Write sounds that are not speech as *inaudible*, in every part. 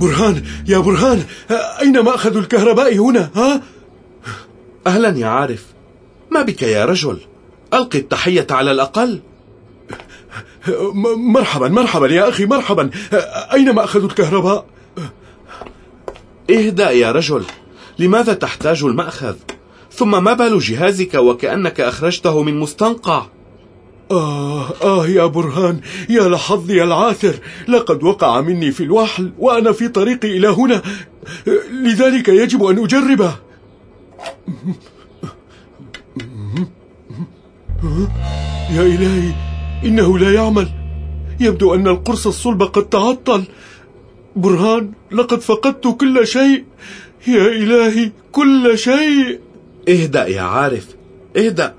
برهان يا برهان أين مأخذ الكهرباء هنا ها؟ أهلا يا عارف ما بك يا رجل ألقي التحية على الأقل مرحبا مرحبا يا أخي مرحبا أين مأخذ الكهرباء؟ اهدأ يا رجل لماذا تحتاج المأخذ؟ ثم ما بال جهازك وكأنك أخرجته من مستنقع؟ آه آه يا برهان يا لحظي العاثر لقد وقع مني في الوحل وأنا في طريقي إلى هنا لذلك يجب أن أجربه. يا إلهي إنه لا يعمل. يبدو أن القرص الصلب قد تعطل. برهان لقد فقدت كل شيء. يا إلهي كل شيء. اهدأ يا عارف اهدأ.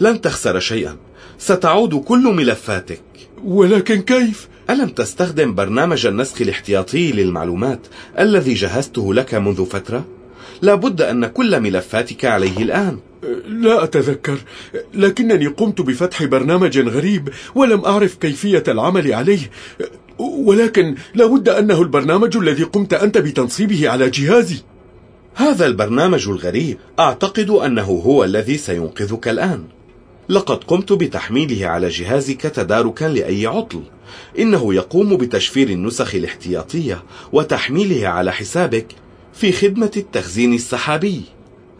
لن تخسر شيئا. ستعود كل ملفاتك. ولكن كيف؟ ألم تستخدم برنامج النسخ الاحتياطي للمعلومات الذي جهزته لك منذ فترة؟ لابد أن كل ملفاتك عليه الآن. لا أتذكر لكنني قمت بفتح برنامج غريب ولم أعرف كيفية العمل عليه. ولكن لابد أنه البرنامج الذي قمت أنت بتنصيبه على جهازي. هذا البرنامج الغريب. أعتقد أنه هو الذي سينقذك الآن. لقد قمت بتحميله على جهازك تداركا لأي عطل. إنه يقوم بتشفير النسخ الاحتياطية وتحميلها على حسابك في خدمة التخزين السحابي.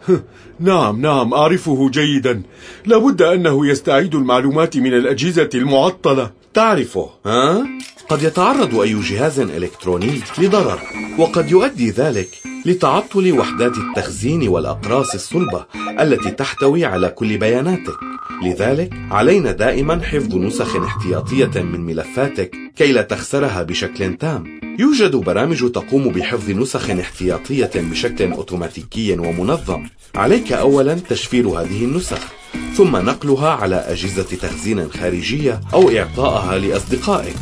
*laughs* نعم نعم أعرفه جيدا. لابد أنه يستعيد المعلومات من الأجهزة المعطلة. تعرفه ها؟ قد يتعرض أي جهاز إلكتروني لضرر وقد يؤدي ذلك لتعطل وحدات التخزين والأقراص الصلبة التي تحتوي على كل بياناتك. لذلك علينا دائما حفظ نسخ احتياطية من ملفاتك كي لا تخسرها بشكل تام. يوجد برامج تقوم بحفظ نسخ احتياطية بشكل أوتوماتيكي ومنظم. عليك أولا تشفير هذه النسخ ثم نقلها على أجهزة تخزين خارجية أو إعطائها لأصدقائك.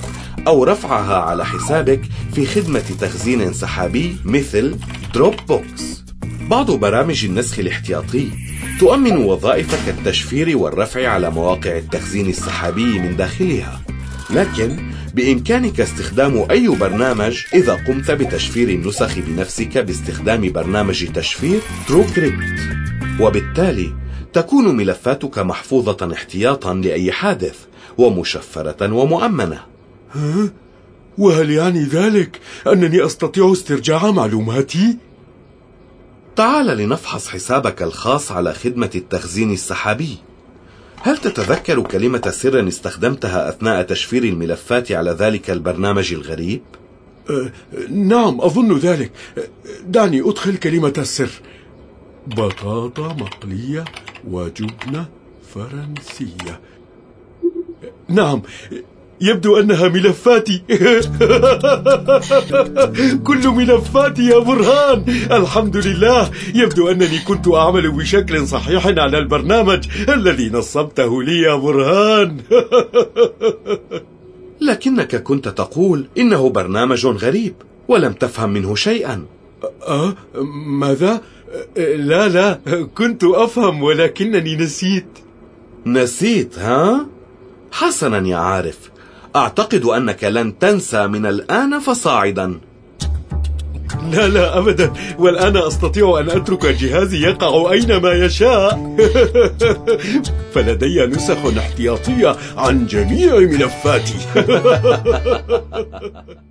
أو رفعها على حسابك في خدمة تخزين سحابي مثل Dropbox بعض برامج النسخ الاحتياطي تؤمن وظائف كالتشفير والرفع على مواقع التخزين السحابي من داخلها. لكن بإمكانك استخدام أي برنامج إذا قمت بتشفير النسخ بنفسك باستخدام برنامج تشفير TrueCrypt وبالتالي تكون ملفاتك محفوظة احتياطا لأي حادث ومشفرة ومؤمنة؟ وهل يعني ذلك أنني أستطيع استرجاع معلوماتي؟ تعال لنفحص حسابك الخاص على خدمة التخزين السحابي. هل تتذكر كلمة سر استخدمتها أثناء تشفير الملفات على ذلك البرنامج الغريب؟ أه نعم أظن ذلك. دعني أدخل كلمة السر. بطاطا مقلية وجبنة فرنسية. نعم يبدو أنها ملفاتي. *laughs* كل ملفاتي يا برهان. الحمد لله. يبدو أنني كنت أعمل بشكل صحيح على البرنامج الذي نصبته لي يا برهان. *laughs* لكنك كنت تقول إنه برنامج غريب ولم تفهم منه شيئا. أه ماذا؟ لا لا. كنت أفهم ولكنني نسيت. نسيت ها؟ حسنا يا عارف. أعتقد أنك لن تنسى من الآن فصاعدا. لا لا أبدا. والآن أستطيع أن أترك جهازي يقع أينما يشاء. *laughs* فلدي نسخ احتياطية عن جميع ملفاتي. *laughs*